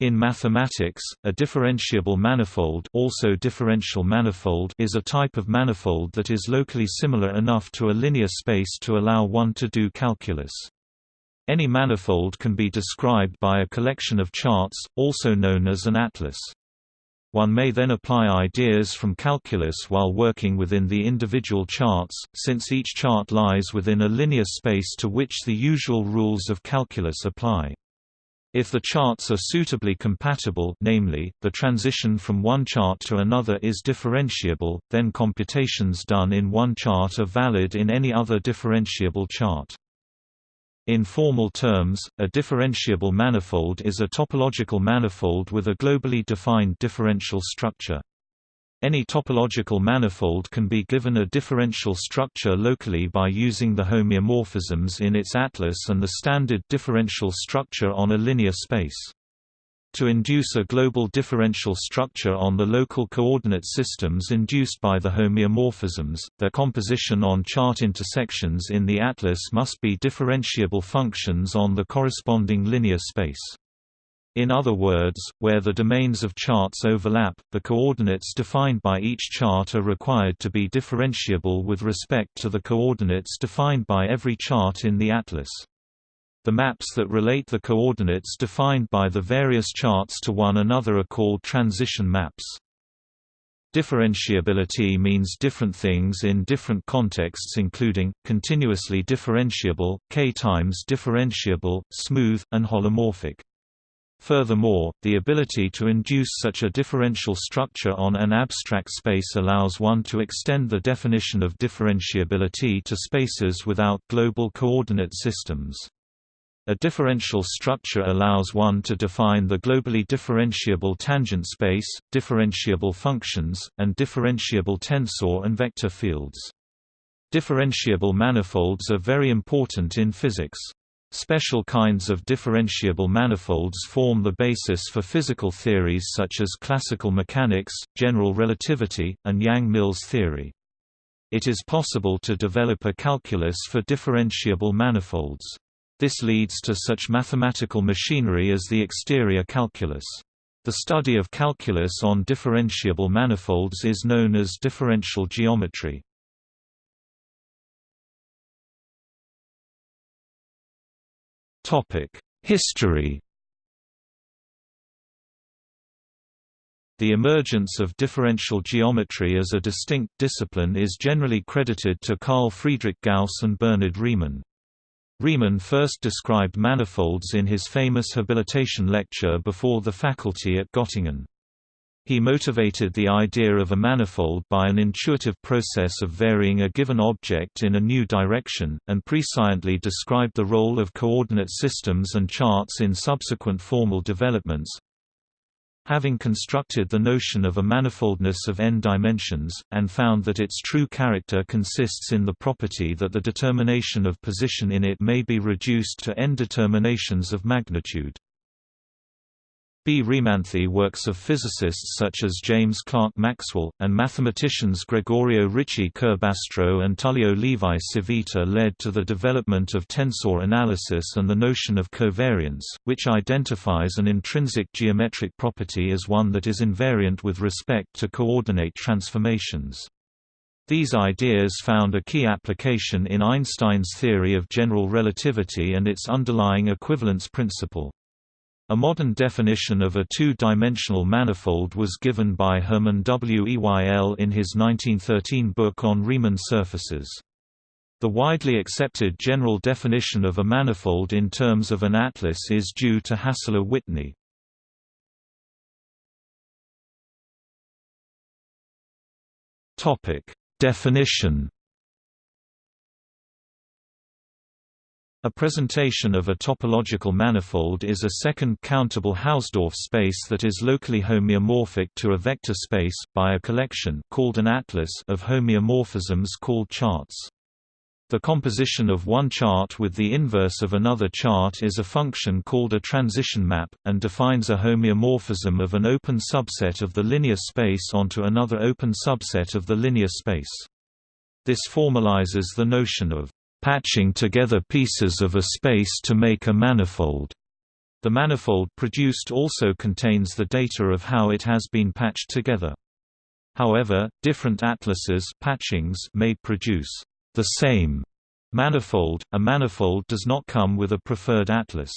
In mathematics, a differentiable manifold, also differential manifold is a type of manifold that is locally similar enough to a linear space to allow one to do calculus. Any manifold can be described by a collection of charts, also known as an atlas. One may then apply ideas from calculus while working within the individual charts, since each chart lies within a linear space to which the usual rules of calculus apply. If the charts are suitably compatible namely, the transition from one chart to another is differentiable, then computations done in one chart are valid in any other differentiable chart. In formal terms, a differentiable manifold is a topological manifold with a globally defined differential structure. Any topological manifold can be given a differential structure locally by using the homeomorphisms in its atlas and the standard differential structure on a linear space. To induce a global differential structure on the local coordinate systems induced by the homeomorphisms, their composition on chart intersections in the atlas must be differentiable functions on the corresponding linear space. In other words, where the domains of charts overlap, the coordinates defined by each chart are required to be differentiable with respect to the coordinates defined by every chart in the atlas. The maps that relate the coordinates defined by the various charts to one another are called transition maps. Differentiability means different things in different contexts including, continuously differentiable, k-times differentiable, smooth, and holomorphic. Furthermore, the ability to induce such a differential structure on an abstract space allows one to extend the definition of differentiability to spaces without global coordinate systems. A differential structure allows one to define the globally differentiable tangent space, differentiable functions, and differentiable tensor and vector fields. Differentiable manifolds are very important in physics. Special kinds of differentiable manifolds form the basis for physical theories such as classical mechanics, general relativity, and Yang-Mills theory. It is possible to develop a calculus for differentiable manifolds. This leads to such mathematical machinery as the exterior calculus. The study of calculus on differentiable manifolds is known as differential geometry. History The emergence of differential geometry as a distinct discipline is generally credited to Carl Friedrich Gauss and Bernhard Riemann. Riemann first described manifolds in his famous habilitation lecture before the faculty at Göttingen. He motivated the idea of a manifold by an intuitive process of varying a given object in a new direction, and presciently described the role of coordinate systems and charts in subsequent formal developments. Having constructed the notion of a manifoldness of n dimensions, and found that its true character consists in the property that the determination of position in it may be reduced to n determinations of magnitude. B. Riemanthi works of physicists such as James Clerk Maxwell, and mathematicians Gregorio Ricci Curbastro and Tullio Levi Civita led to the development of tensor analysis and the notion of covariance, which identifies an intrinsic geometric property as one that is invariant with respect to coordinate transformations. These ideas found a key application in Einstein's theory of general relativity and its underlying equivalence principle. A modern definition of a two-dimensional manifold was given by Hermann Weyl in his 1913 book on Riemann surfaces. The widely accepted general definition of a manifold in terms of an atlas is due to Hassler-Whitney. Definition A presentation of a topological manifold is a second countable Hausdorff space that is locally homeomorphic to a vector space, by a collection called an atlas of homeomorphisms called charts. The composition of one chart with the inverse of another chart is a function called a transition map, and defines a homeomorphism of an open subset of the linear space onto another open subset of the linear space. This formalizes the notion of patching together pieces of a space to make a manifold. The manifold produced also contains the data of how it has been patched together. However, different atlases patchings may produce the same manifold. A manifold does not come with a preferred atlas.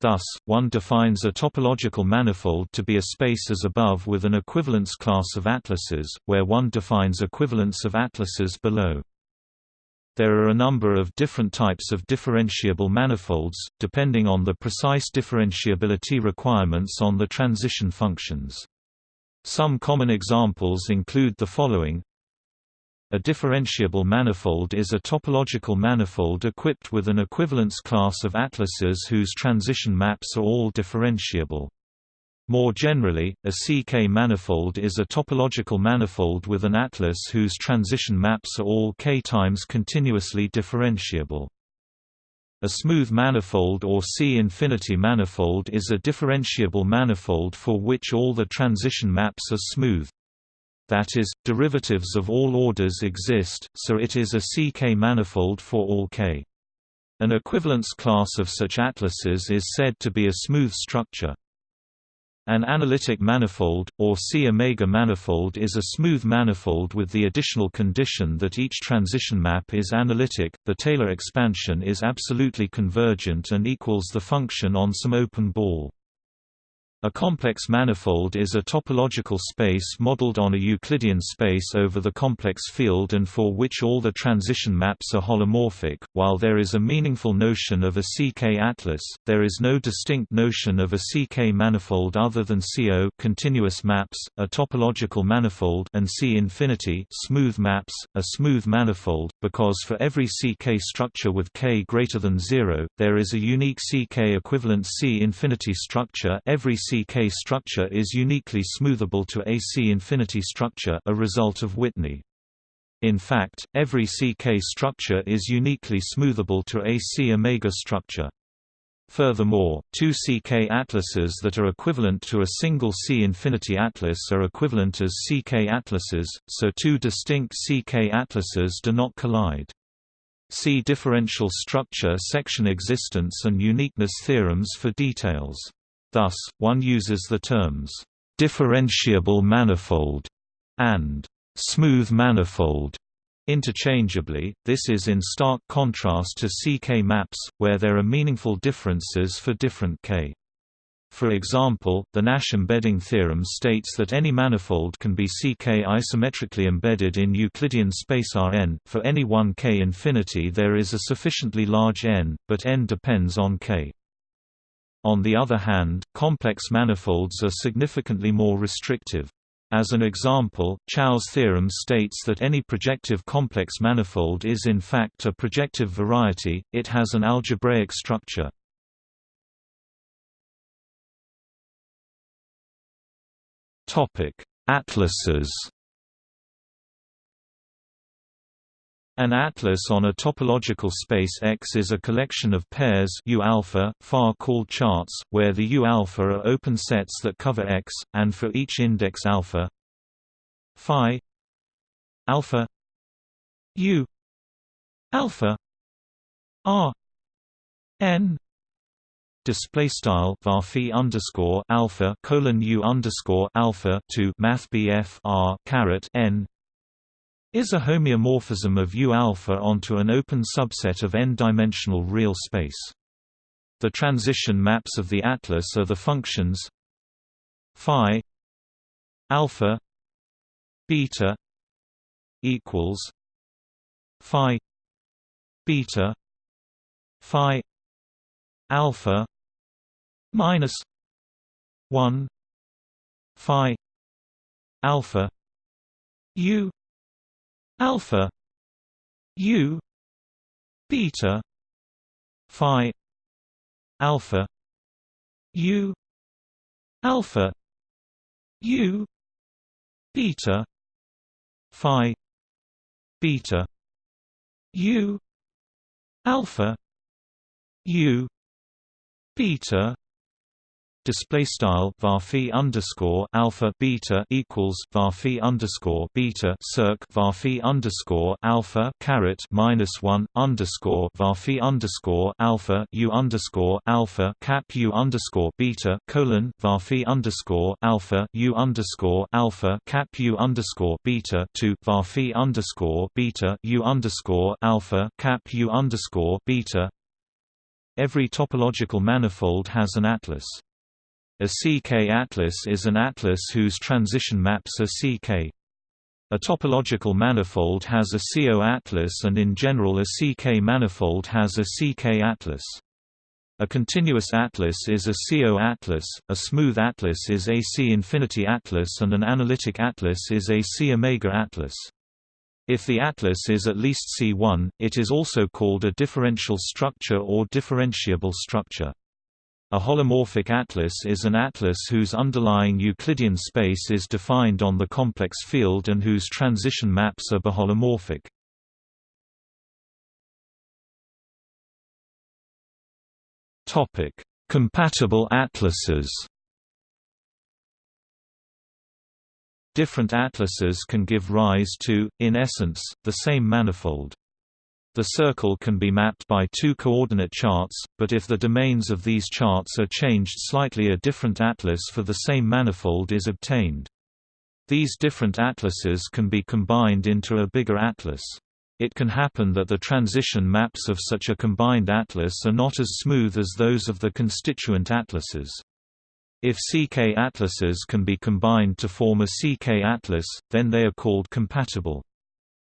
Thus, one defines a topological manifold to be a space as above with an equivalence class of atlases, where one defines equivalence of atlases below. There are a number of different types of differentiable manifolds, depending on the precise differentiability requirements on the transition functions. Some common examples include the following a differentiable manifold is a topological manifold equipped with an equivalence class of atlases whose transition maps are all differentiable. More generally, a CK manifold is a topological manifold with an atlas whose transition maps are all k times continuously differentiable. A smooth manifold or C-infinity manifold is a differentiable manifold for which all the transition maps are smooth that is, derivatives of all orders exist, so it is a CK manifold for all k. An equivalence class of such atlases is said to be a smooth structure. An analytic manifold, or C-omega manifold is a smooth manifold with the additional condition that each transition map is analytic, the Taylor expansion is absolutely convergent and equals the function on some open ball. A complex manifold is a topological space modeled on a Euclidean space over the complex field and for which all the transition maps are holomorphic. While there is a meaningful notion of a CK atlas, there is no distinct notion of a CK manifold other than CO continuous maps, a topological manifold and C infinity smooth maps, a smooth manifold, because for every CK structure with K greater than 0, there is a unique CK equivalent C infinity structure every CK structure is uniquely smoothable to a C-infinity structure a result of Whitney. In fact, every CK structure is uniquely smoothable to a C-omega structure. Furthermore, two CK atlases that are equivalent to a single C-infinity atlas are equivalent as CK atlases, so two distinct CK atlases do not collide. See differential structure section existence and uniqueness theorems for details. Thus, one uses the terms, "...differentiable manifold", and "...smooth manifold", interchangeably, this is in stark contrast to CK maps, where there are meaningful differences for different K. For example, the Nash embedding theorem states that any manifold can be CK isometrically embedded in Euclidean space Rn. For any one k infinity there is a sufficiently large n, but n depends on k. On the other hand, complex manifolds are significantly more restrictive. As an example, Chow's theorem states that any projective complex manifold is in fact a projective variety, it has an algebraic structure. Atlases An atlas on a topological space X is a collection of pairs U alpha, far called charts, where the U alpha are open sets that cover X, and for each index alpha phi alpha U alpha R N. Display style varphi underscore alpha colon U underscore alpha to math R caret N is a homeomorphism of U-alpha onto an open subset of n-dimensional real space. The transition maps of the atlas are the functions phi alpha beta equals phi beta phi alpha minus 1 phi alpha u alpha u beta phi alpha u alpha u beta phi beta u alpha u beta display style varphi underscore alpha beta equals varphi underscore beta circ varphi underscore alpha caret minus one underscore varphi underscore alpha u underscore alpha cap u underscore beta colon varphi underscore alpha u underscore alpha cap u underscore beta to varphi underscore beta u underscore alpha cap u underscore beta Every topological manifold has an atlas. A CK atlas is an atlas whose transition maps are CK. A topological manifold has a CO atlas and in general a CK manifold has a CK atlas. A continuous atlas is a CO atlas, a smooth atlas is a C infinity atlas and an analytic atlas is a C omega atlas. If the atlas is at least C1, it is also called a differential structure or differentiable structure. A holomorphic atlas is an atlas whose underlying Euclidean space is defined on the complex field and whose transition maps are biholomorphic. Topic: Compatible atlases. Different atlases can give rise to, in essence, the same manifold. The circle can be mapped by two coordinate charts, but if the domains of these charts are changed slightly a different atlas for the same manifold is obtained. These different atlases can be combined into a bigger atlas. It can happen that the transition maps of such a combined atlas are not as smooth as those of the constituent atlases. If CK atlases can be combined to form a CK atlas, then they are called compatible.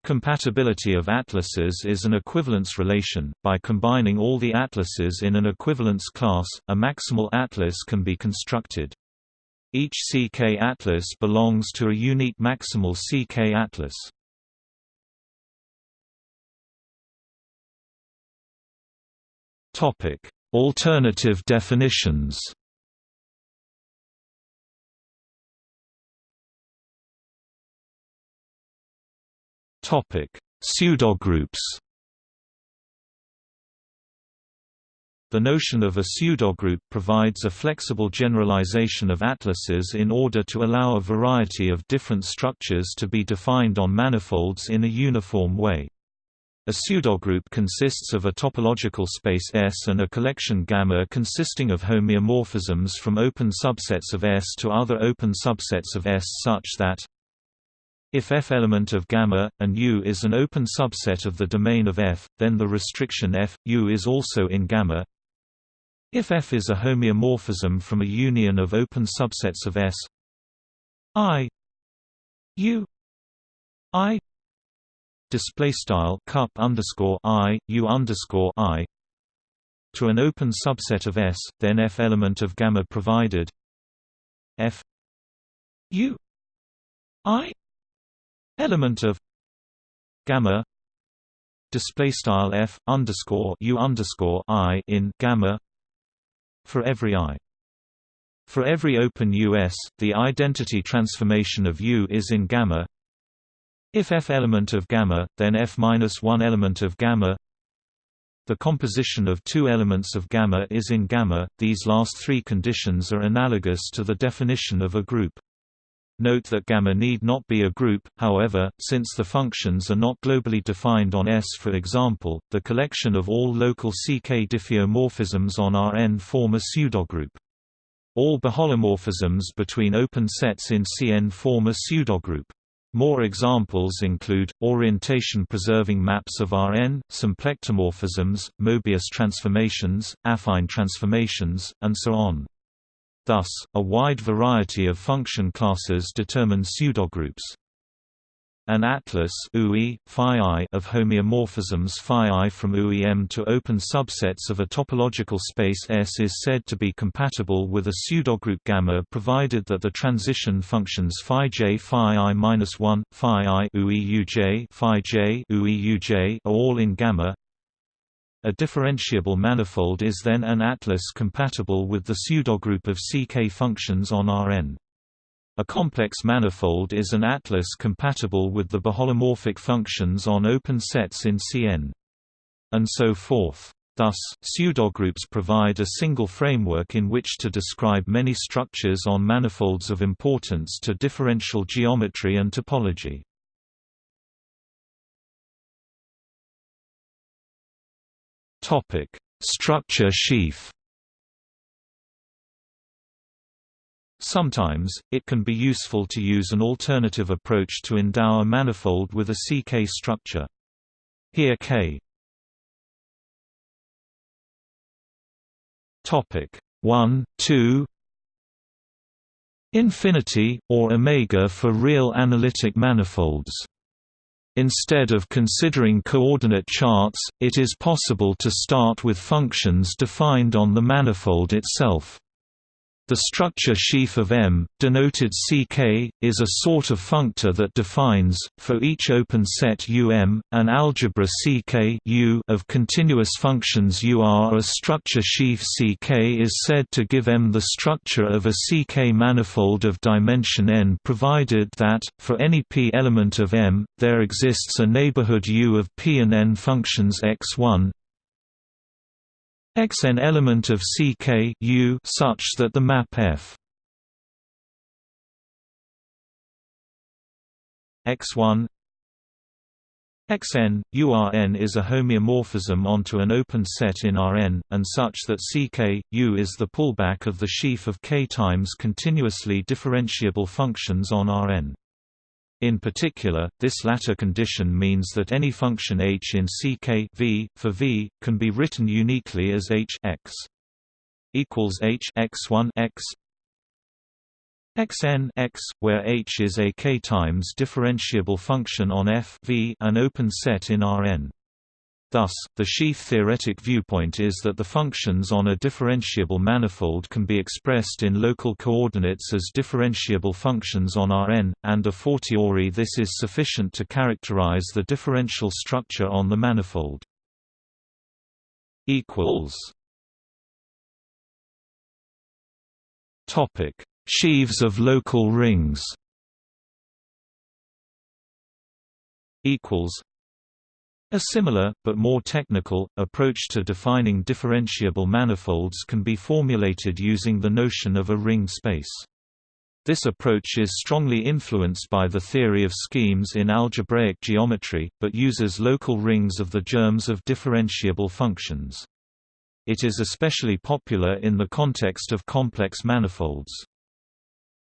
Compatibility of atlases is an equivalence relation. By combining all the atlases in an equivalence class, a maximal atlas can be constructed. Each CK atlas belongs to a unique maximal CK atlas. Topic: Alternative definitions. Topic: Pseudogroups. The notion of a pseudogroup provides a flexible generalization of atlases in order to allow a variety of different structures to be defined on manifolds in a uniform way. A pseudogroup consists of a topological space S and a collection gamma consisting of homeomorphisms from open subsets of S to other open subsets of S such that if F element of gamma, and U is an open subset of the domain of F, then the restriction F, U is also in gamma. If F is a homeomorphism from a union of open subsets of S I U I display style cup underscore I U underscore I to an open subset of S, then F element of gamma provided F U I element of gamma display style f underscore u underscore i in gamma for every i. For every open US, the identity transformation of U is in gamma. If F element of gamma, then F minus one element of gamma. The composition of two elements of gamma is in gamma. These last three conditions are analogous to the definition of a group. Note that gamma need not be a group, however, since the functions are not globally defined on S for example, the collection of all local CK diffeomorphisms on Rn form a pseudogroup. All biholomorphisms between open sets in Cn form a pseudogroup. More examples include, orientation-preserving maps of Rn, symplectomorphisms, Mobius transformations, affine transformations, and so on. Thus, a wide variety of function classes determine pseudogroups. An atlas UI, of homeomorphisms phi I from UEM to open subsets of a topological space S is said to be compatible with a pseudogroup gamma provided that the transition functions phi j phi I minus 1, phi I UEUJ phi j UEUJ are all in gamma a differentiable manifold is then an atlas compatible with the pseudogroup of CK functions on Rn. A complex manifold is an atlas compatible with the biholomorphic functions on open sets in Cn. And so forth. Thus, pseudogroups provide a single framework in which to describe many structures on manifolds of importance to differential geometry and topology. Topic: Structure sheaf. Sometimes, it can be useful to use an alternative approach to endow a manifold with a CK structure. Here K Topic 1, 2 Infinity, or omega for real analytic manifolds. Instead of considering coordinate charts, it is possible to start with functions defined on the manifold itself. The structure sheaf of M, denoted Ck, is a sort of functor that defines, for each open set Um, an algebra Ck U of continuous functions UR. A structure sheaf Ck is said to give M the structure of a Ck manifold of dimension n provided that, for any p element of M, there exists a neighborhood U of p and n functions x1, X an element of CK U such that the map F X1 Xn, URn is a homeomorphism onto an open set in Rn, and such that Ck, U is the pullback of the sheaf of k times continuously differentiable functions on Rn. In particular, this latter condition means that any function h in Ck v, for v, can be written uniquely as h x equals h x1 x xn x, where h is a k times differentiable function on f v an open set in Rn. Thus, the sheaf-theoretic viewpoint is that the functions on a differentiable manifold can be expressed in local coordinates as differentiable functions on Rn, and a fortiori this is sufficient to characterize the differential structure on the manifold. Sheaves of local rings. Equals a similar, but more technical, approach to defining differentiable manifolds can be formulated using the notion of a ringed space. This approach is strongly influenced by the theory of schemes in algebraic geometry, but uses local rings of the germs of differentiable functions. It is especially popular in the context of complex manifolds.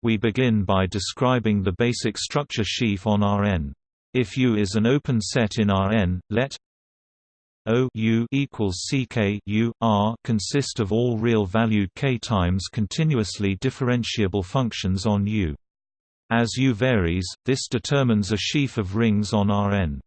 We begin by describing the basic structure sheaf on Rn. If U is an open set in Rn, let O U equals CK U R consist of all real-valued k times continuously differentiable functions on U. As U varies, this determines a sheaf of rings on Rn.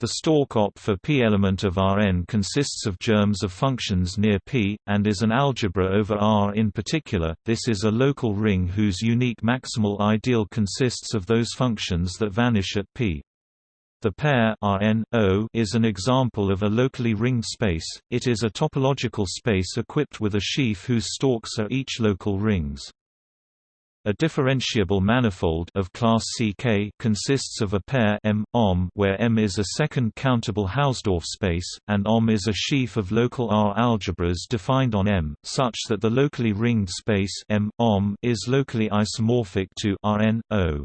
The stalk op for p element of Rn consists of germs of functions near p, and is an algebra over R. In particular, this is a local ring whose unique maximal ideal consists of those functions that vanish at p. The pair Rn, o is an example of a locally ringed space, it is a topological space equipped with a sheaf whose stalks are each local rings. A differentiable manifold of class CK consists of a pair M OM where M is a second countable Hausdorff space and OM is a sheaf of local R algebras defined on M such that the locally ringed space M OM is locally isomorphic to Rn O.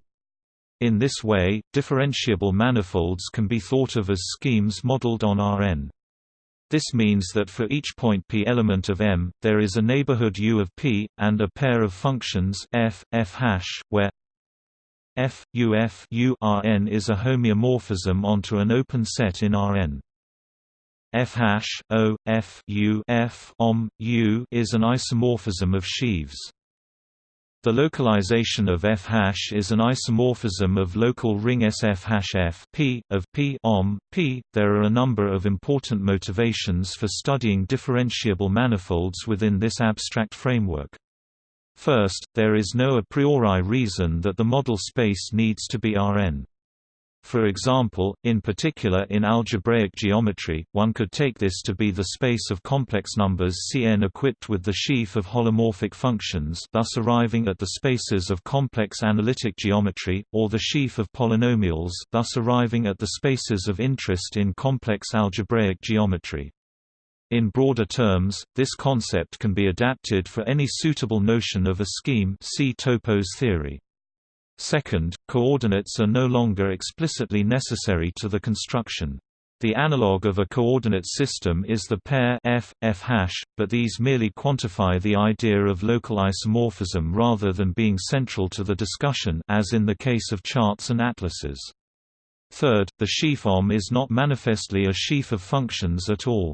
In this way, differentiable manifolds can be thought of as schemes modeled on Rn. This means that for each point p element of M, there is a neighborhood U of p, and a pair of functions f, f hash, where f, u f u Rn is a homeomorphism onto an open set in Rn. f hash, o, f, u f om, u is an isomorphism of sheaves. The localization of f hash is an isomorphism of local ring SF hash f p of p om p. There are a number of important motivations for studying differentiable manifolds within this abstract framework. First, there is no a priori reason that the model space needs to be Rn. For example, in particular in algebraic geometry, one could take this to be the space of complex numbers Cn equipped with the sheaf of holomorphic functions thus arriving at the spaces of complex analytic geometry, or the sheaf of polynomials thus arriving at the spaces of interest in complex algebraic geometry. In broader terms, this concept can be adapted for any suitable notion of a scheme see Topos theory. Second, coordinates are no longer explicitly necessary to the construction. The analog of a coordinate system is the pair f, f hash, but these merely quantify the idea of local isomorphism rather than being central to the discussion as in the case of charts and atlases. Third, the sheaf OM is not manifestly a sheaf of functions at all.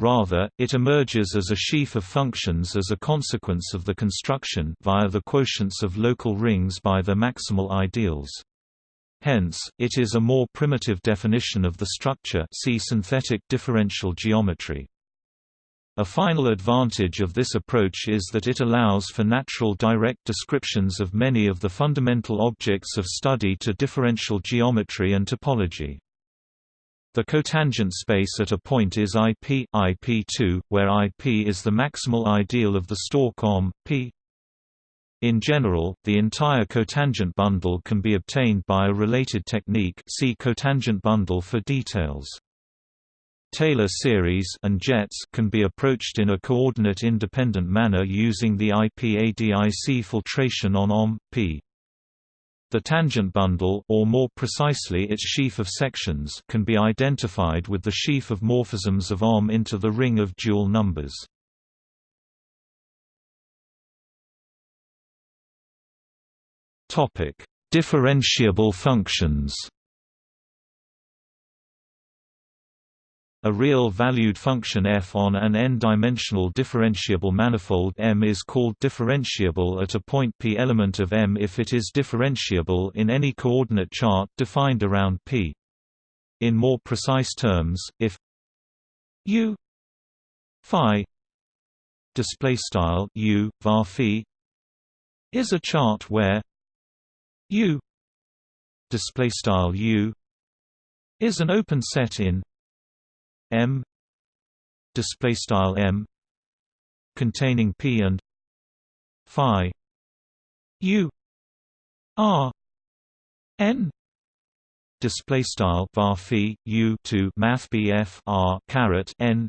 Rather, it emerges as a sheaf of functions as a consequence of the construction via the quotients of local rings by the maximal ideals. Hence, it is a more primitive definition of the structure see synthetic differential geometry. A final advantage of this approach is that it allows for natural direct descriptions of many of the fundamental objects of study to differential geometry and topology. The cotangent space at a point is IP, IP2, where IP is the maximal ideal of the stalk OM, P. In general, the entire cotangent bundle can be obtained by a related technique see cotangent bundle for details. Taylor series and jets can be approached in a coordinate-independent manner using the IPADIC filtration on OM, P. The tangent bundle or more precisely its sheaf of sections can be identified with the sheaf of morphisms of OM into the ring of dual numbers. Topic: Differentiable functions. A real valued function f on an n-dimensional differentiable manifold M is called differentiable at a point p element of M if it is differentiable in any coordinate chart defined around p. In more precise terms, if u phi display style u var phi is a chart where u display style u is an open set in M display style M containing P and Phi U R N display style var phi U to math BF R caret N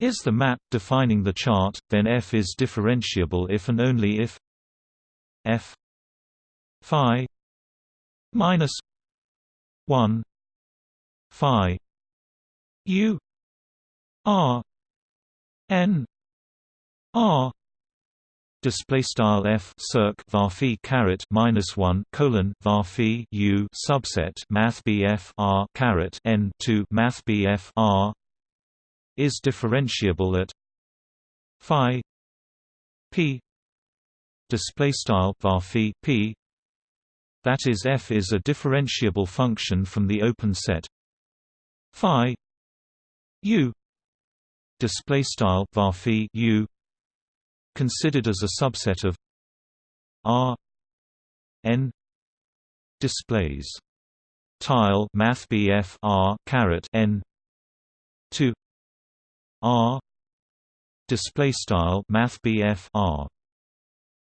is the map defining the chart then F is differentiable if and only if F Phi minus 1 Phi U R N R display style f circ var caret minus 1 colon var u subset math bf r caret n to math bf r is differentiable at phi p display style var p. That is f is a differentiable function from the open set. Phi U display style var U considered as a subset of R N display style math R caret N to R display style math R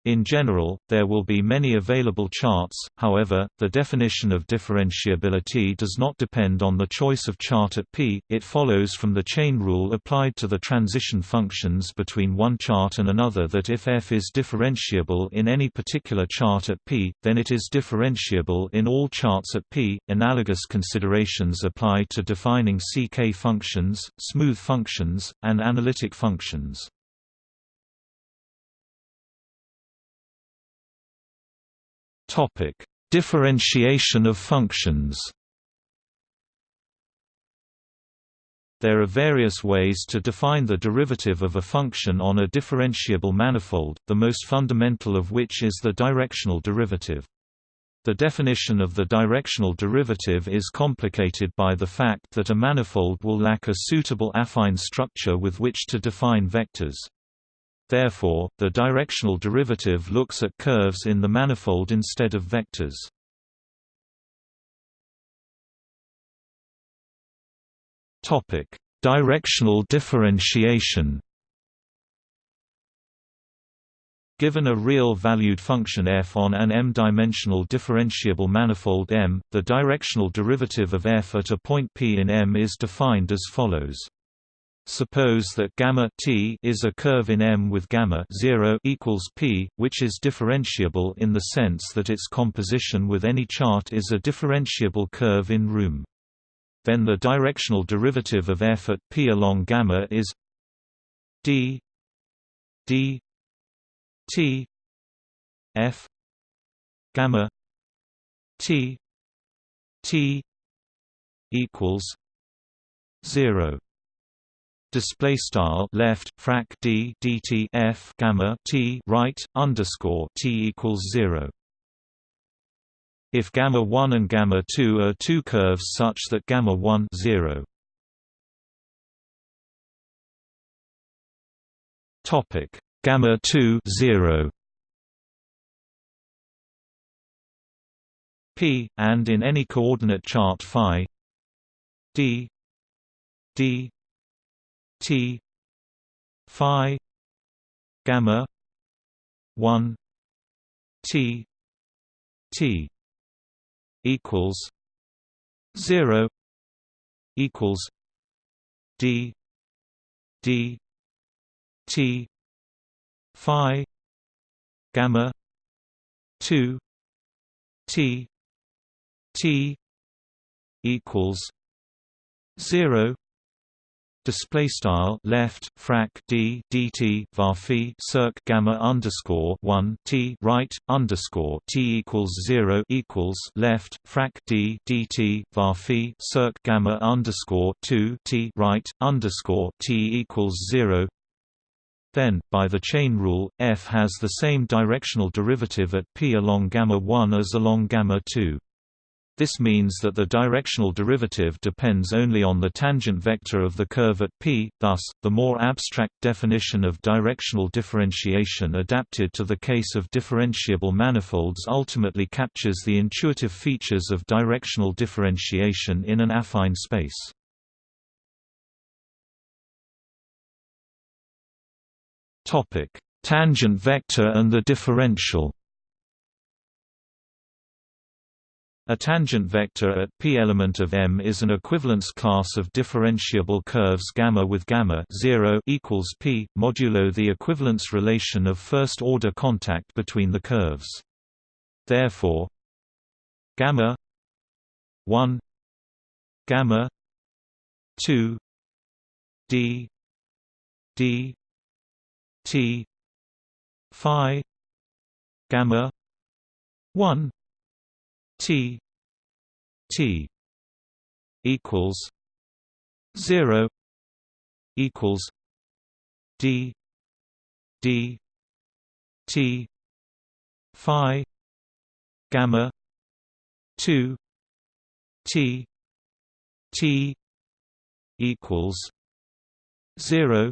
in general, there will be many available charts, however, the definition of differentiability does not depend on the choice of chart at P, it follows from the chain rule applied to the transition functions between one chart and another that if f is differentiable in any particular chart at P, then it is differentiable in all charts at P. Analogous considerations apply to defining CK functions, smooth functions, and analytic functions. Topic: Differentiation of functions. There are various ways to define the derivative of a function on a differentiable manifold, the most fundamental of which is the directional derivative. The definition of the directional derivative is complicated by the fact that a manifold will lack a suitable affine structure with which to define vectors. Therefore, the directional derivative looks at curves in the manifold instead of vectors. Topic: Directional differentiation. Given a real-valued function f on an m-dimensional differentiable manifold M, the directional derivative of f at a point P in M is defined as follows. Suppose that gamma t is a curve in M with gamma 0 equals p, which is differentiable in the sense that its composition with any chart is a differentiable curve in room. Then the directional derivative of f at p along gamma is d d t f gamma t t equals 0 display style left frac d dt f gamma t right underscore t equals zero. If gamma 1 and gamma 2 are two curves such that gamma 1 0 topic. Gamma 2 0 p and in any coordinate chart phi d d T Phi gamma one T T equals zero equals D D T Phi gamma two T T equals zero display style left frac d dt varphi circ gamma underscore 1 t right underscore t equals 0 equals left frac d dt varphi circ gamma underscore 2 t right underscore t equals 0 then, by the chain rule, f has the same directional derivative at p along gamma 1 as along gamma 2. This means that the directional derivative depends only on the tangent vector of the curve at p, thus, the more abstract definition of directional differentiation adapted to the case of differentiable manifolds ultimately captures the intuitive features of directional differentiation in an affine space. Tangent vector and the differential A tangent vector at p element of M is an equivalence class of differentiable curves gamma with gamma 0 equals p modulo the equivalence relation of first order contact between the curves. Therefore, gamma 1 gamma 2 d d t phi gamma 1 T T equals zero equals D D T Phi gamma two T T equals zero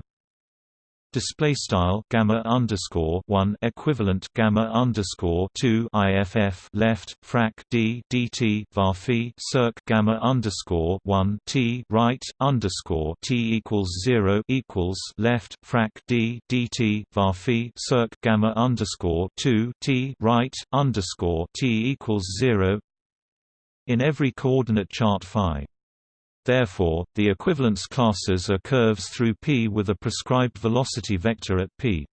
display style gamma underscore one equivalent gamma underscore two IFF left frac d dt varphi circ gamma underscore one t right underscore t equals zero equals left frac d dt varphi circ gamma underscore two t right underscore t equals zero in every coordinate chart phi Therefore, the equivalence classes are curves through P with a prescribed velocity vector at P.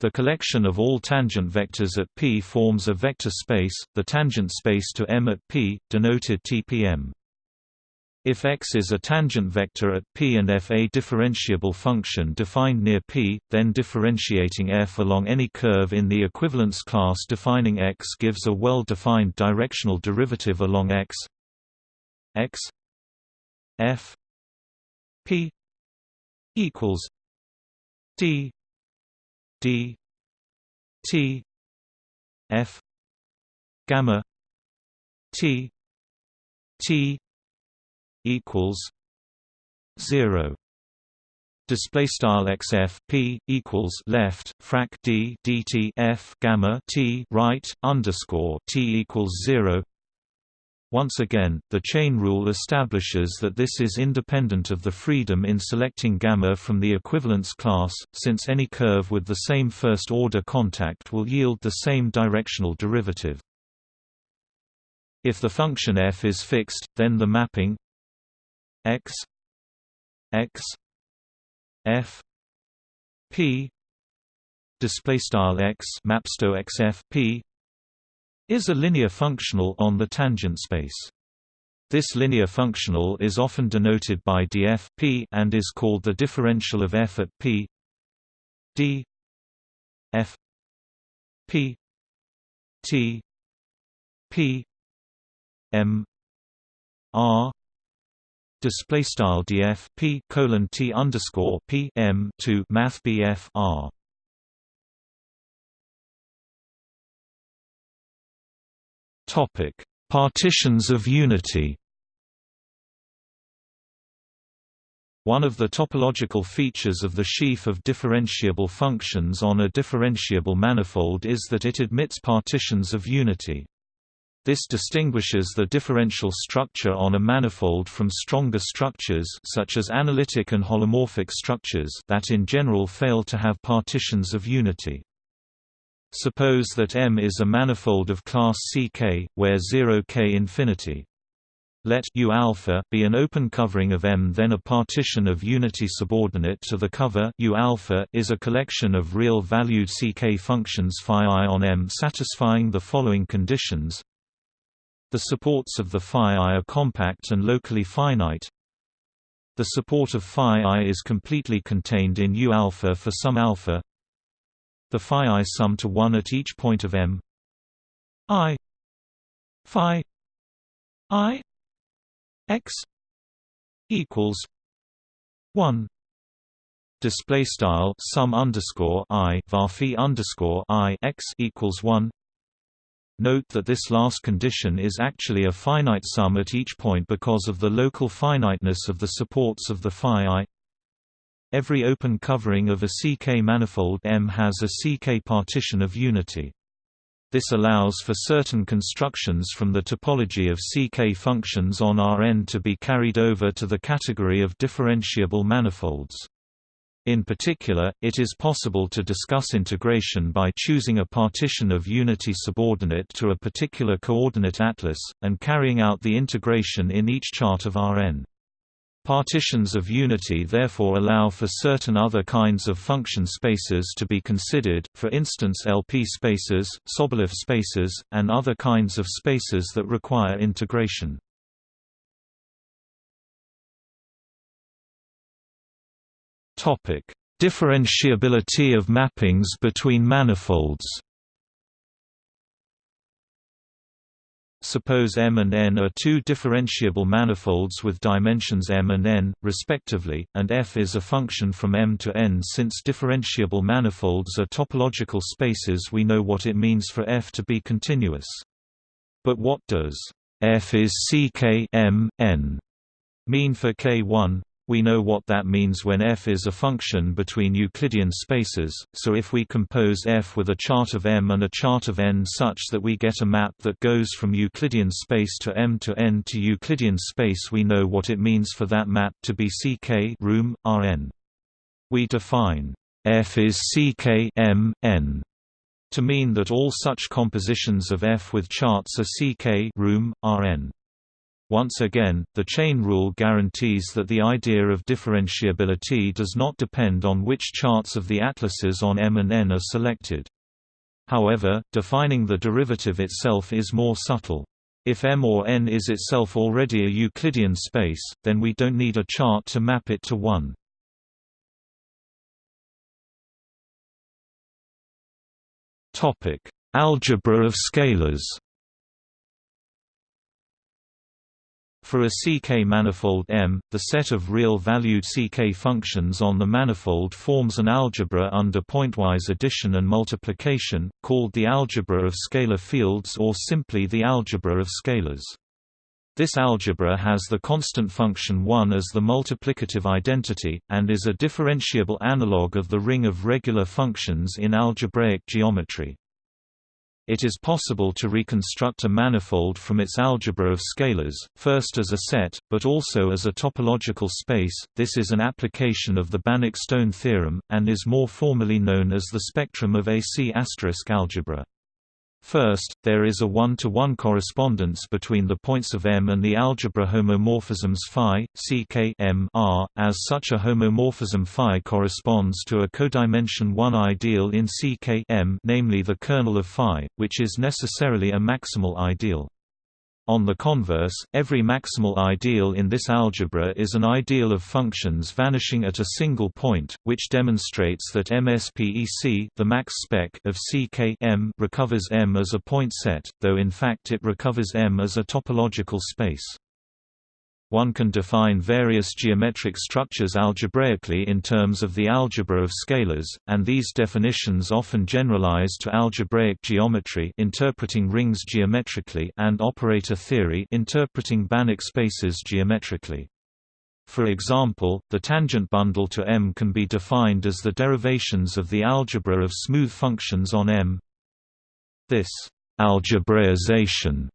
The collection of all tangent vectors at P forms a vector space, the tangent space to M at P, denoted TPM. If X is a tangent vector at P and F a differentiable function defined near P, then differentiating F along any curve in the equivalence class defining X gives a well-defined directional derivative along X X F P equals D D T F gamma T T equals zero. Display style xf p equals left frac d dt f gamma t right underscore t equals zero once again, the chain rule establishes that this is independent of the freedom in selecting gamma from the equivalence class, since any curve with the same first-order contact will yield the same directional derivative. If the function f is fixed, then the mapping x x f p display style x mapsto xf p is a linear functional on the tangent space. This linear functional is often denoted by df p and is called the differential of f at p d f p t p m r display style df p colon t underscore p m to math r. Topic: Partitions of unity. One of the topological features of the sheaf of differentiable functions on a differentiable manifold is that it admits partitions of unity. This distinguishes the differential structure on a manifold from stronger structures such as analytic and holomorphic structures that in general fail to have partitions of unity. Suppose that M is a manifold of class Ck, where 0 k infinity. Let U alpha be an open covering of M. Then a partition of unity subordinate to the cover U alpha is a collection of real-valued Ck functions phi i on M satisfying the following conditions: the supports of the phi i are compact and locally finite. The support of phi i is completely contained in U alpha for some alpha. The phi i sum to 1 at each point of M. I phi i x equals 1 display style sum underscore i var underscore i x equals 1 Note that this last condition is actually a finite sum at each point because of the local finiteness of the supports of the phi i. Every open covering of a CK manifold M has a CK partition of unity. This allows for certain constructions from the topology of CK functions on Rn to be carried over to the category of differentiable manifolds. In particular, it is possible to discuss integration by choosing a partition of unity subordinate to a particular coordinate atlas, and carrying out the integration in each chart of Rn. Partitions of unity therefore allow for certain other kinds of function spaces to be considered, for instance LP spaces, Sobolev spaces, and other kinds of spaces that require integration. Differentiability of mappings between manifolds. Suppose M and N are two differentiable manifolds with dimensions M and N, respectively, and F is a function from M to N. Since differentiable manifolds are topological spaces we know what it means for F to be continuous. But what does F is CK M, N mean for K1? We know what that means when f is a function between Euclidean spaces, so if we compose f with a chart of M and a chart of N such that we get a map that goes from Euclidean space to M to N to Euclidean space we know what it means for that map to be CK room, Rn. We define f is CK M, N to mean that all such compositions of F with charts are CK room, Rn. Once again, the chain rule guarantees that the idea of differentiability does not depend on which charts of the atlases on M and N are selected. However, defining the derivative itself is more subtle. If M or N is itself already a Euclidean space, then we don't need a chart to map it to one. Algebra of scalars For a CK manifold M, the set of real-valued CK functions on the manifold forms an algebra under pointwise addition and multiplication, called the algebra of scalar fields or simply the algebra of scalars. This algebra has the constant function 1 as the multiplicative identity, and is a differentiable analog of the ring of regular functions in algebraic geometry. It is possible to reconstruct a manifold from its algebra of scalars, first as a set, but also as a topological space. This is an application of the Banach-Stone theorem, and is more formally known as the spectrum of AC** algebra. First, there is a one-to-one -one correspondence between the points of M and the algebra homomorphisms phi, ck R, as such a homomorphism phi corresponds to a codimension 1 ideal in ck M namely the kernel of phi, which is necessarily a maximal ideal. On the converse, every maximal ideal in this algebra is an ideal of functions vanishing at a single point, which demonstrates that MSPEC the max spec of CK M recovers M as a point set, though in fact it recovers M as a topological space. One can define various geometric structures algebraically in terms of the algebra of scalars, and these definitions often generalize to algebraic geometry interpreting rings geometrically and operator theory interpreting Banach spaces geometrically. For example, the tangent bundle to M can be defined as the derivations of the algebra of smooth functions on M. This algebraization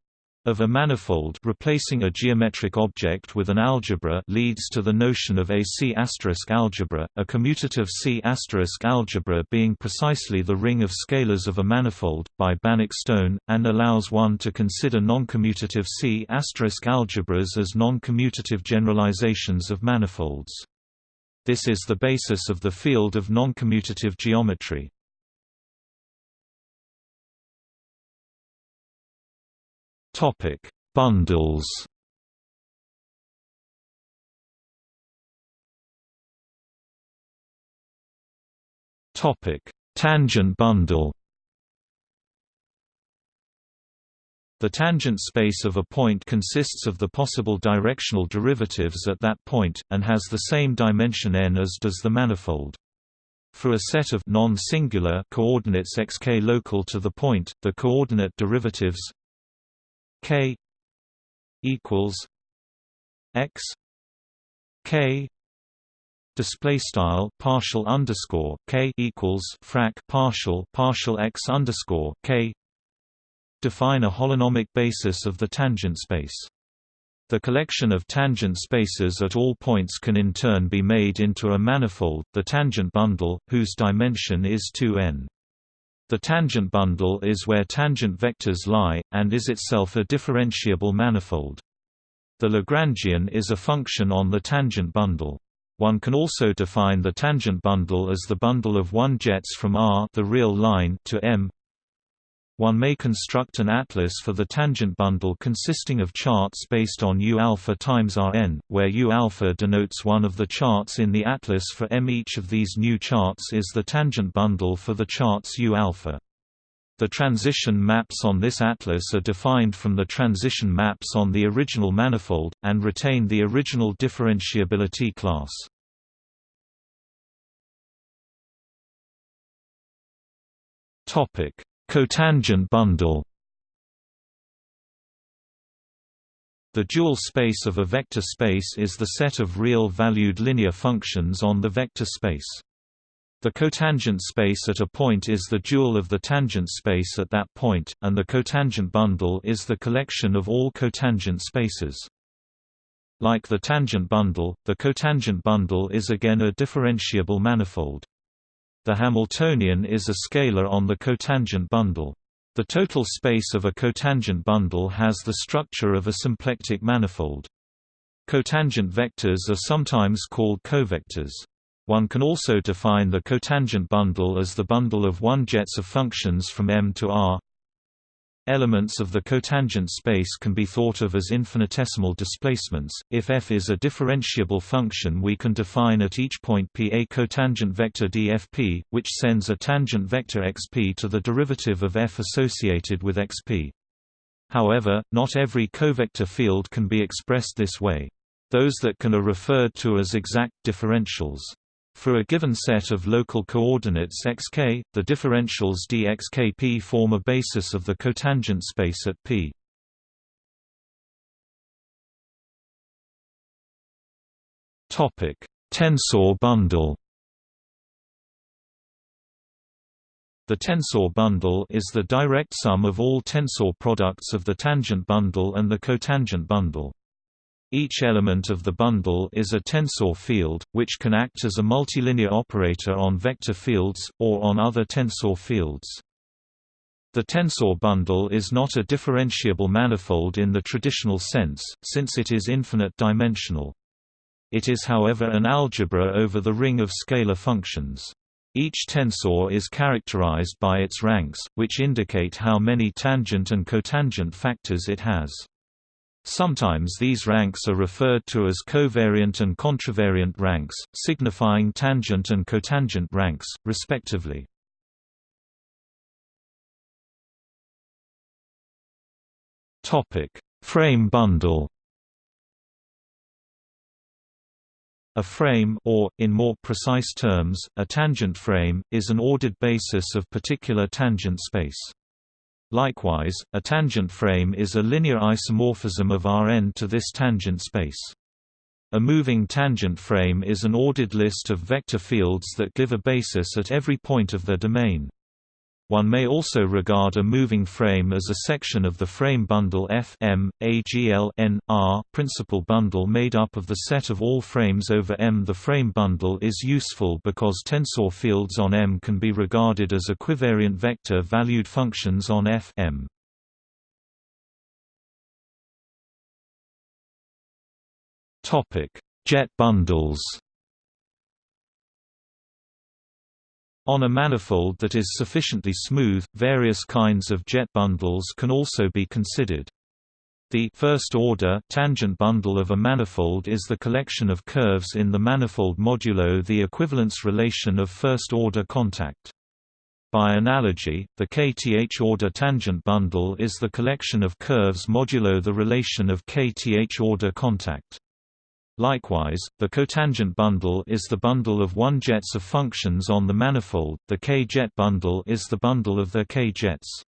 of a manifold replacing a geometric object with an algebra leads to the notion of a C** algebra, a commutative C** algebra being precisely the ring of scalars of a manifold, by Banach-Stone, and allows one to consider noncommutative C** algebras as noncommutative generalizations of manifolds. This is the basis of the field of noncommutative geometry. Topic: Bundles. Topic: Tangent bundle. The tangent space of a point consists of the possible directional derivatives at that point, and has the same dimension n as does the manifold. For a set of non-singular coordinates xk local to the point, the coordinate derivatives k equals x k display style partial underscore k equals frac partial partial x underscore k define a holonomic basis of the tangent space. The collection of tangent spaces at all points can in turn be made into a manifold, the tangent bundle, whose dimension is 2n. The tangent bundle is where tangent vectors lie, and is itself a differentiable manifold. The Lagrangian is a function on the tangent bundle. One can also define the tangent bundle as the bundle of one jets from R the real line to M one may construct an atlas for the tangent bundle consisting of charts based on U alpha times Rn, where U alpha denotes one of the charts in the atlas for M. Each of these new charts is the tangent bundle for the charts U alpha. The transition maps on this atlas are defined from the transition maps on the original manifold, and retain the original differentiability class. Cotangent bundle The dual space of a vector space is the set of real-valued linear functions on the vector space. The cotangent space at a point is the dual of the tangent space at that point, and the cotangent bundle is the collection of all cotangent spaces. Like the tangent bundle, the cotangent bundle is again a differentiable manifold. The Hamiltonian is a scalar on the cotangent bundle. The total space of a cotangent bundle has the structure of a symplectic manifold. Cotangent vectors are sometimes called covectors. One can also define the cotangent bundle as the bundle of one jets of functions from M to R Elements of the cotangent space can be thought of as infinitesimal displacements. If f is a differentiable function, we can define at each point p a cotangent vector dfp, which sends a tangent vector xp to the derivative of f associated with xp. However, not every covector field can be expressed this way. Those that can are referred to as exact differentials. For a given set of local coordinates xk, the differentials dxkp form a basis of the cotangent space at P. Topic: Tensor bundle. The tensor bundle is the direct sum of all tensor products of the tangent bundle and the cotangent bundle. Each element of the bundle is a tensor field, which can act as a multilinear operator on vector fields, or on other tensor fields. The tensor bundle is not a differentiable manifold in the traditional sense, since it is infinite dimensional. It is however an algebra over the ring of scalar functions. Each tensor is characterized by its ranks, which indicate how many tangent and cotangent factors it has. Sometimes these ranks are referred to as covariant and contravariant ranks, signifying tangent and cotangent ranks, respectively. Frame bundle A frame or, in more precise terms, a tangent frame, is an ordered basis of particular tangent space. Likewise, a tangent frame is a linear isomorphism of Rn to this tangent space. A moving tangent frame is an ordered list of vector fields that give a basis at every point of their domain. One may also regard a moving frame as a section of the frame bundle F M, AGL N, R principal bundle made up of the set of all frames over M. The frame bundle is useful because tensor fields on M can be regarded as equivariant vector-valued functions on F M. Jet bundles On a manifold that is sufficiently smooth, various kinds of jet bundles can also be considered. The first-order tangent bundle of a manifold is the collection of curves in the manifold modulo the equivalence relation of first-order contact. By analogy, the kth-order tangent bundle is the collection of curves modulo the relation of kth-order contact. Likewise, the cotangent bundle is the bundle of one-jets of functions on the manifold, the k-jet bundle is the bundle of their k-jets.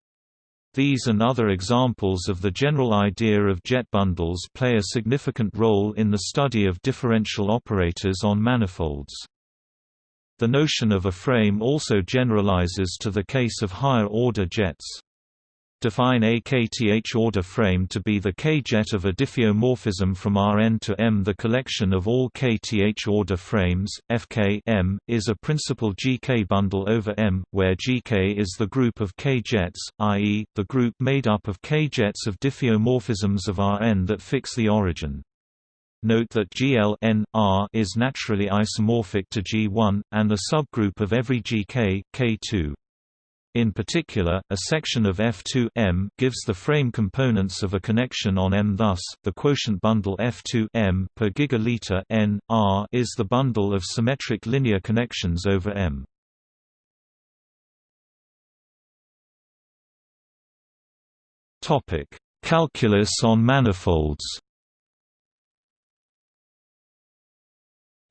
These and other examples of the general idea of jet bundles play a significant role in the study of differential operators on manifolds. The notion of a frame also generalizes to the case of higher-order jets. Define a kth order frame to be the k-jet of a diffeomorphism from Rn to M. The collection of all kth order frames, Fk M, is a principal GK bundle over M, where GK is the group of k-jets, i.e., the group made up of k-jets of diffeomorphisms of Rn that fix the origin. Note that GL N, R is naturally isomorphic to G1, and a subgroup of every GK, K2. In particular, a section of F2 M gives the frame components of a connection on M. Thus, the quotient bundle F2 M per gigaliter N R is the bundle of symmetric linear connections over M. Topic: Calculus on manifolds.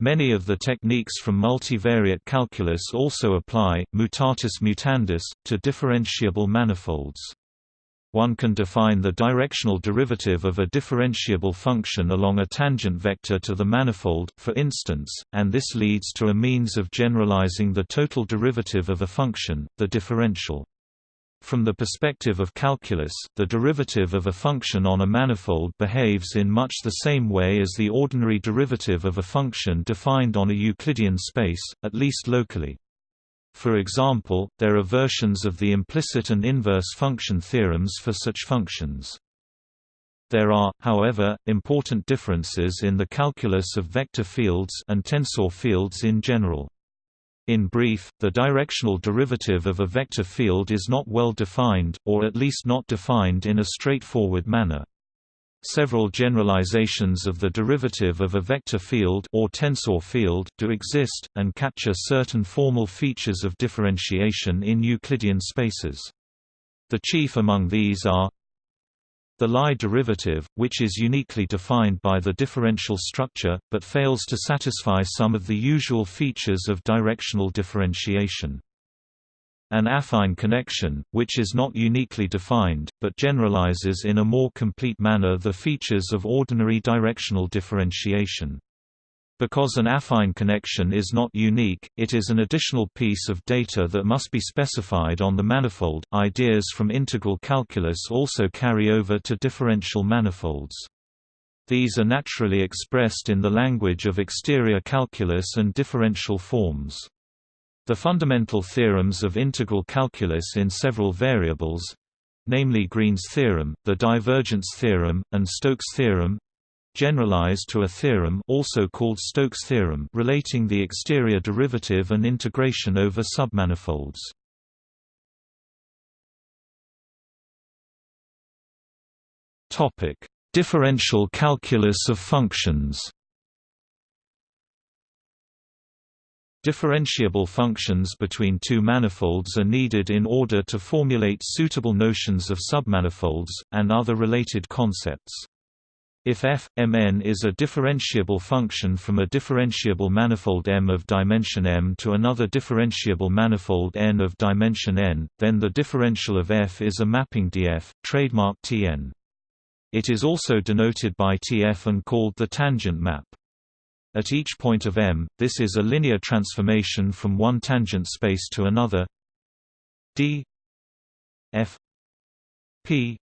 Many of the techniques from multivariate calculus also apply, mutatis mutandis, to differentiable manifolds. One can define the directional derivative of a differentiable function along a tangent vector to the manifold, for instance, and this leads to a means of generalizing the total derivative of a function, the differential. From the perspective of calculus, the derivative of a function on a manifold behaves in much the same way as the ordinary derivative of a function defined on a Euclidean space, at least locally. For example, there are versions of the implicit and inverse function theorems for such functions. There are, however, important differences in the calculus of vector fields and tensor fields in general. In brief, the directional derivative of a vector field is not well defined, or at least not defined in a straightforward manner. Several generalizations of the derivative of a vector field or tensor field do exist, and capture certain formal features of differentiation in Euclidean spaces. The chief among these are the Lie derivative, which is uniquely defined by the differential structure, but fails to satisfy some of the usual features of directional differentiation. An affine connection, which is not uniquely defined, but generalizes in a more complete manner the features of ordinary directional differentiation. Because an affine connection is not unique, it is an additional piece of data that must be specified on the manifold. Ideas from integral calculus also carry over to differential manifolds. These are naturally expressed in the language of exterior calculus and differential forms. The fundamental theorems of integral calculus in several variables namely Green's theorem, the divergence theorem, and Stokes' theorem generalized to a theorem also called Stokes' theorem relating the exterior derivative and integration over submanifolds. Topic: Differential calculus of functions. Differentiable functions between two manifolds are needed in order to formulate suitable notions of submanifolds, and other related concepts. If f, mn is a differentiable function from a differentiable manifold M of dimension M to another differentiable manifold N of dimension N, then the differential of f is a mapping df, trademark Tn. It is also denoted by Tf and called the tangent map. At each point of M, this is a linear transformation from one tangent space to another d f p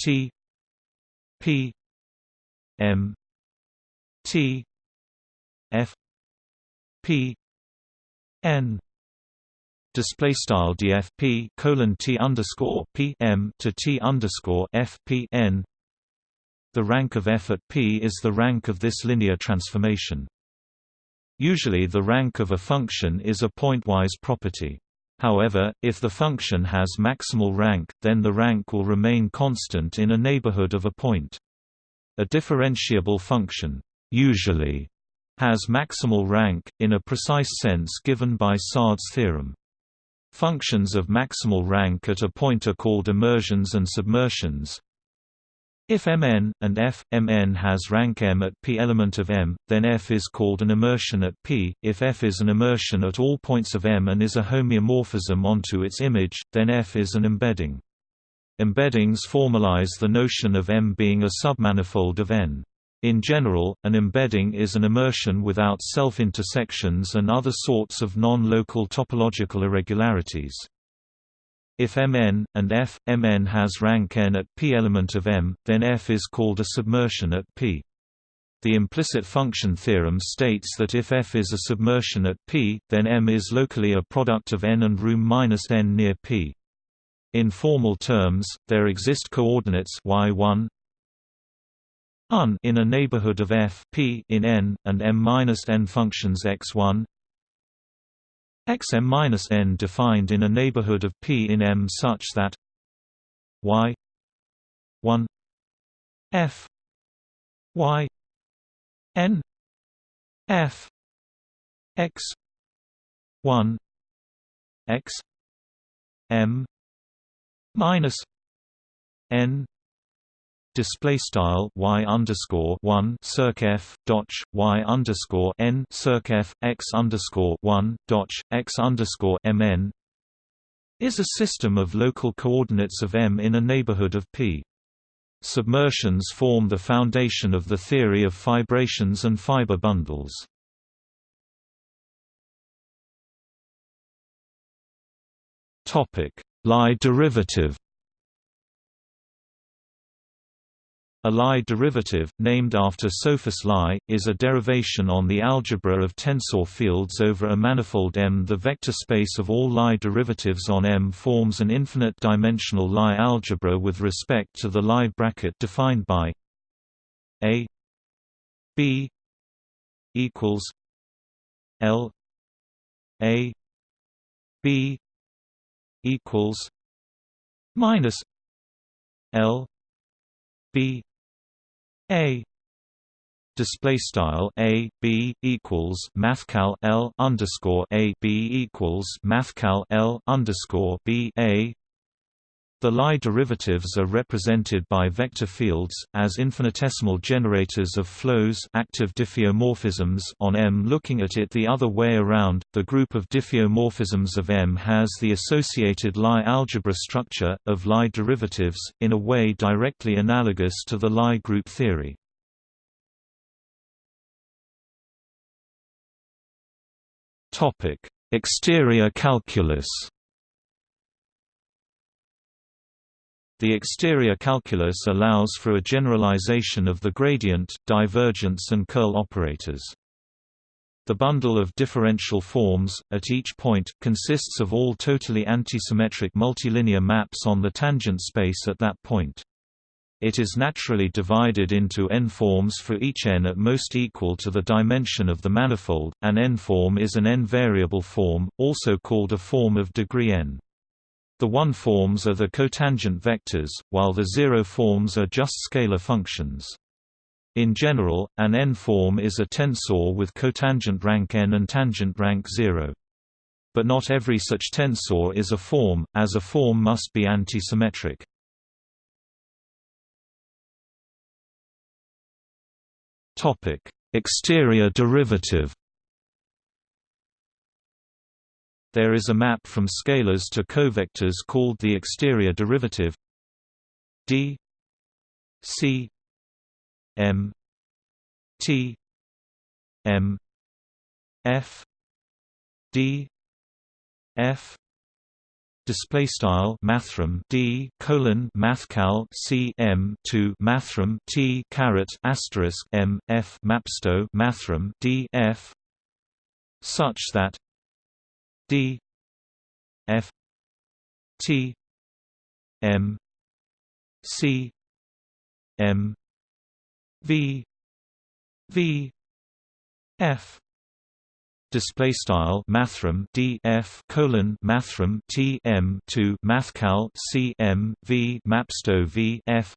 t p m t f p n display style dfp colon t underscore p m to t underscore f p n. The rank of f at p is the rank of this linear transformation. Usually the rank of a function is a pointwise property. However, if the function has maximal rank, then the rank will remain constant in a neighborhood of a point. A differentiable function usually has maximal rank, in a precise sense given by Sard's theorem. Functions of maximal rank at a point are called immersions and submersions. If Mn, and f, Mn has rank M at p element of M, then f is called an immersion at p. If f is an immersion at all points of M and is a homeomorphism onto its image, then f is an embedding. Embeddings formalize the notion of M being a submanifold of N. In general, an embedding is an immersion without self-intersections and other sorts of non-local topological irregularities. If Mn, and f, Mn has rank n at p element of M, then f is called a submersion at p. The implicit function theorem states that if f is a submersion at p, then M is locally a product of n and room minus n near p. In formal terms, there exist coordinates y1, un in a neighborhood of f p in n and m-n functions x1 xm-n defined in a neighborhood of p in M such that y 1 f y n f x 1 x m minus n display style y underscore one circ f dot y underscore n circ f x underscore one dot x underscore mn is a system of local coordinates of M in a neighborhood of P. Submersions form the foundation of the theory of fibrations and fiber bundles. Topic: Lie derivative A Lie derivative, named after Sophus Lie, is a derivation on the algebra of tensor fields over a manifold M. The vector space of all Lie derivatives on M forms an infinite-dimensional Lie algebra with respect to the Lie bracket defined by A B equals L A B equals minus L B a. Display style a b equals mathcal l underscore a b equals mathcal l underscore b a the Lie derivatives are represented by vector fields, as infinitesimal generators of flows active diffeomorphisms on M. Looking at it the other way around, the group of diffeomorphisms of M has the associated Lie algebra structure, of Lie derivatives, in a way directly analogous to the Lie group theory. Exterior calculus The exterior calculus allows for a generalization of the gradient, divergence and curl operators. The bundle of differential forms, at each point, consists of all totally antisymmetric multilinear maps on the tangent space at that point. It is naturally divided into n-forms for each n at most equal to the dimension of the manifold. An n-form is an n-variable form, also called a form of degree n. The 1 forms are the cotangent vectors, while the 0 forms are just scalar functions. In general, an n-form is a tensor with cotangent rank n and tangent rank 0. But not every such tensor is a form, as a form must be antisymmetric. Exterior derivative There is a map from scalars to covectors called the exterior derivative. D c M T M F D F display style mathrm d colon mathcal c m to mathrm t caret asterisk m f mapsto mathrm d f such that d f t m c m V V F. Display style mathrm d f colon mathrm t m to mathcal c m v mapsto v f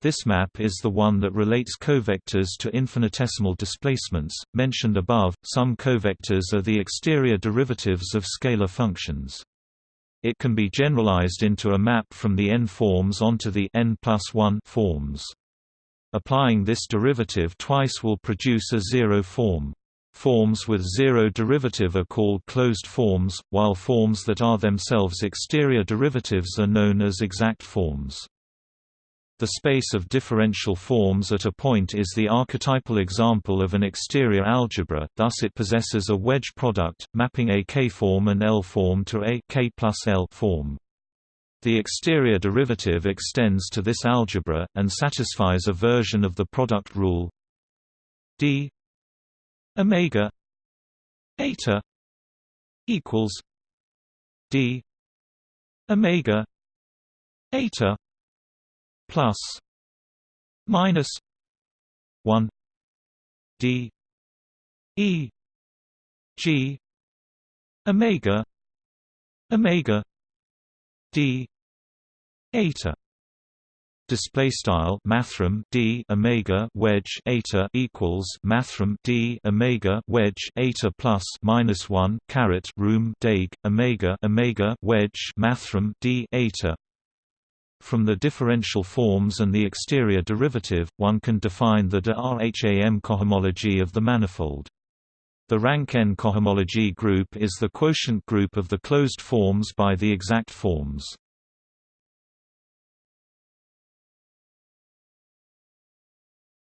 this map is the one that relates covectors to infinitesimal displacements mentioned above some covectors are the exterior derivatives of scalar functions it can be generalized into a map from the n forms onto the n plus 1 forms Applying this derivative twice will produce a zero form. Forms with zero derivative are called closed forms, while forms that are themselves exterior derivatives are known as exact forms. The space of differential forms at a point is the archetypal example of an exterior algebra, thus it possesses a wedge product, mapping a K-form and L-form to a K plus L form. The exterior derivative extends to this algebra, and satisfies a version of the product rule d omega eta equals d omega eta plus minus 1 d e g omega omega d eta. Display style mathrm d omega wedge eta equals mathrm d omega wedge eta plus minus 1 caret room deg omega omega wedge mathrm d eta from the differential forms and the exterior derivative, one can define the de Rham cohomology of the manifold. The rank n cohomology group is the quotient group of the closed forms by the exact forms.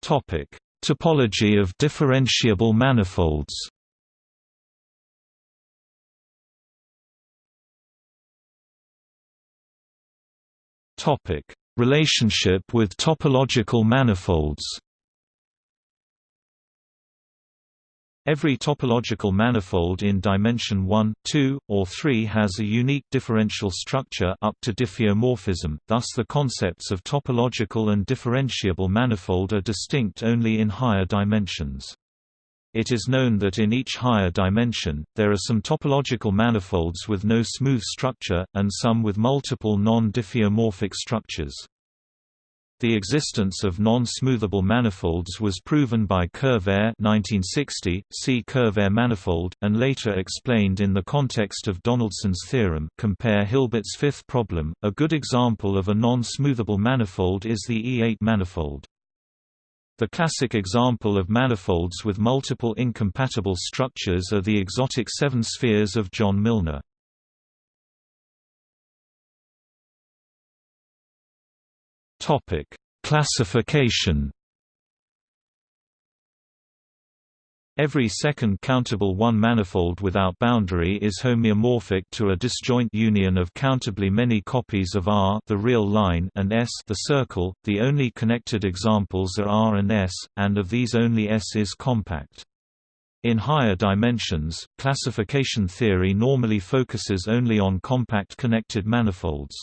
Topic: Topology of differentiable manifolds. Topic: Relationship with topological manifolds. Every topological manifold in dimension 1, 2, or 3 has a unique differential structure up to diffeomorphism, thus the concepts of topological and differentiable manifold are distinct only in higher dimensions. It is known that in each higher dimension, there are some topological manifolds with no smooth structure, and some with multiple non-diffeomorphic structures. The existence of non-smoothable manifolds was proven by Kervaire 1960, see Kervaire manifold, and later explained in the context of Donaldson's theorem compare Hilbert's fifth problem. A good example of a non-smoothable manifold is the E8 manifold. The classic example of manifolds with multiple incompatible structures are the exotic seven spheres of John Milnor. Topic: Classification. Every second countable one-manifold without boundary is homeomorphic to a disjoint union of countably many copies of R the real line and S the circle. The only connected examples are R and S, and of these only S is compact. In higher dimensions, classification theory normally focuses only on compact connected manifolds.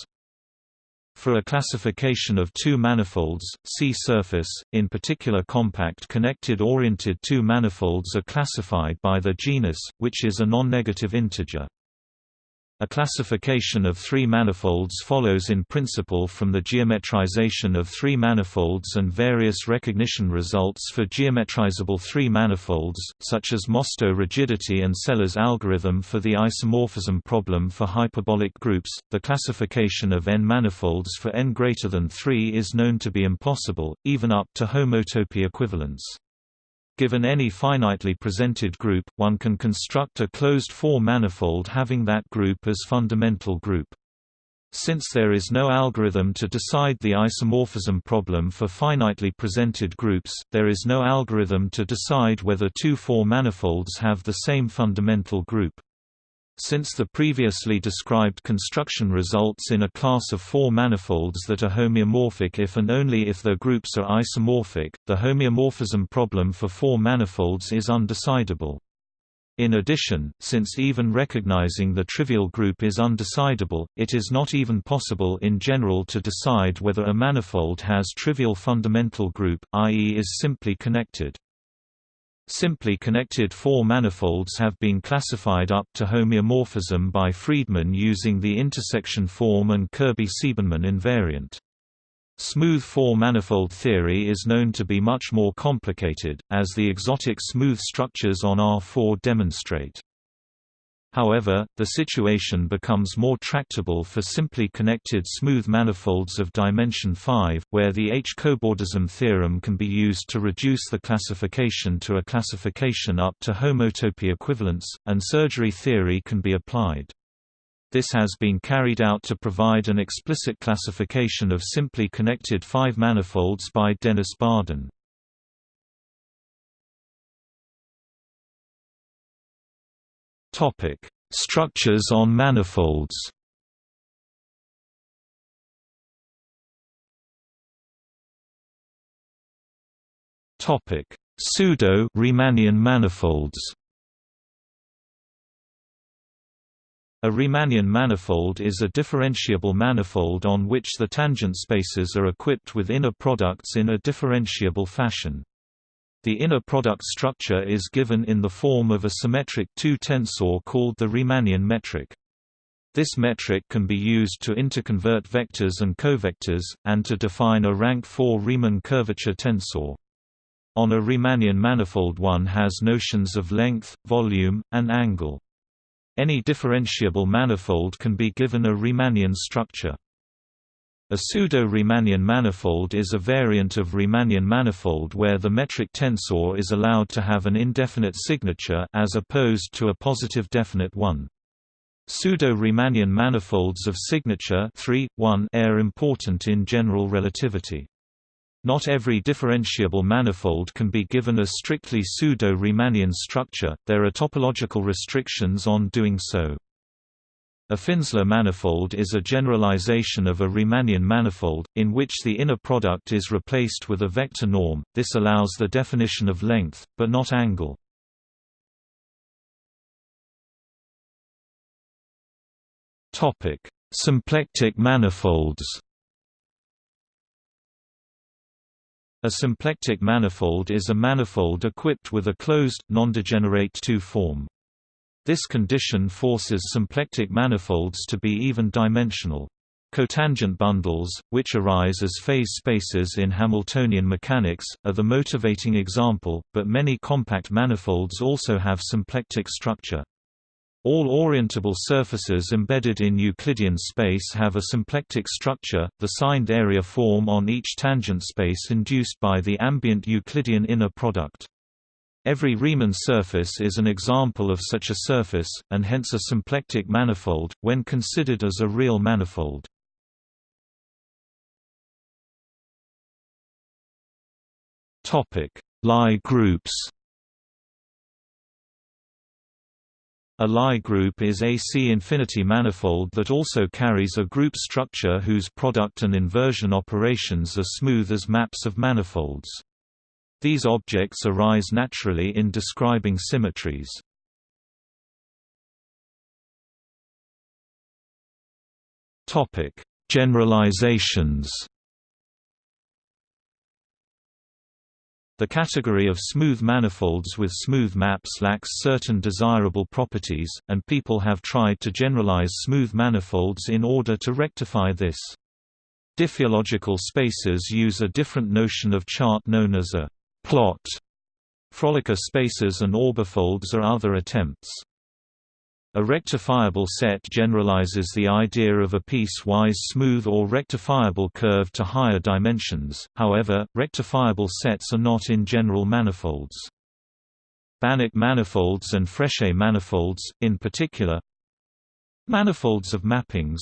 For a classification of two manifolds, see surface, in particular compact connected oriented two manifolds are classified by the genus, which is a non-negative integer. A classification of three manifolds follows in principle from the geometrization of three manifolds and various recognition results for geometrizable three manifolds, such as Mostow rigidity and Sela's algorithm for the isomorphism problem for hyperbolic groups. The classification of n manifolds for n greater than 3 is known to be impossible, even up to homotopy equivalence. Given any finitely presented group, one can construct a closed four manifold having that group as fundamental group. Since there is no algorithm to decide the isomorphism problem for finitely presented groups, there is no algorithm to decide whether two four manifolds have the same fundamental group. Since the previously described construction results in a class of four manifolds that are homeomorphic if and only if their groups are isomorphic, the homeomorphism problem for four manifolds is undecidable. In addition, since even recognizing the trivial group is undecidable, it is not even possible in general to decide whether a manifold has trivial fundamental group, i.e. is simply connected. Simply connected four manifolds have been classified up to homeomorphism by Freedman using the intersection form and Kirby-Siebenmann invariant. Smooth four-manifold theory is known to be much more complicated, as the exotic smooth structures on R4 demonstrate. However, the situation becomes more tractable for simply connected smooth manifolds of dimension 5, where the H-cobordism theorem can be used to reduce the classification to a classification up to homotopy equivalence, and surgery theory can be applied. This has been carried out to provide an explicit classification of simply connected five manifolds by Dennis Barden. Topic: Structures on manifolds. Topic: Pseudo-Riemannian manifolds. A Riemannian manifold is a differentiable manifold on which the tangent spaces are equipped with inner products in a differentiable fashion. The inner product structure is given in the form of a symmetric two-tensor called the Riemannian metric. This metric can be used to interconvert vectors and covectors, and to define a rank 4 Riemann curvature tensor. On a Riemannian manifold one has notions of length, volume, and angle. Any differentiable manifold can be given a Riemannian structure. A pseudo-Riemannian manifold is a variant of Riemannian manifold where the metric tensor is allowed to have an indefinite signature as opposed to a positive definite one. Pseudo-Riemannian manifolds of signature 3, 1 are important in general relativity. Not every differentiable manifold can be given a strictly pseudo-Riemannian structure, there are topological restrictions on doing so. A Finsler manifold is a generalization of a Riemannian manifold, in which the inner product is replaced with a vector norm, this allows the definition of length, but not angle. Symplectic manifolds A symplectic manifold is a manifold equipped with a closed, non-degenerate two-form. This condition forces symplectic manifolds to be even-dimensional. Cotangent bundles, which arise as phase spaces in Hamiltonian mechanics, are the motivating example, but many compact manifolds also have symplectic structure. All orientable surfaces embedded in Euclidean space have a symplectic structure, the signed area form on each tangent space induced by the ambient Euclidean inner product. Every Riemann surface is an example of such a surface, and hence a symplectic manifold, when considered as a real manifold. Lie groups A Lie group is a C-infinity manifold that also carries a group structure whose product and inversion operations are smooth as maps of manifolds. These objects arise naturally in describing symmetries. Topic: Generalizations The category of smooth manifolds with smooth maps lacks certain desirable properties, and people have tried to generalize smooth manifolds in order to rectify this. Diffeological spaces use a different notion of chart known as a plot. Frolicher spaces and orbifolds are other attempts. A rectifiable set generalizes the idea of a piecewise smooth or rectifiable curve to higher dimensions, however, rectifiable sets are not in general manifolds. Banach manifolds and Frechet manifolds, in particular Manifolds of mappings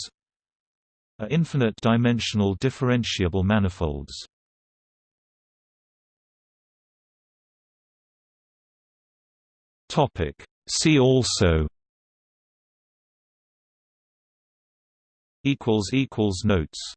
are infinite-dimensional differentiable manifolds. See also. Equals equals notes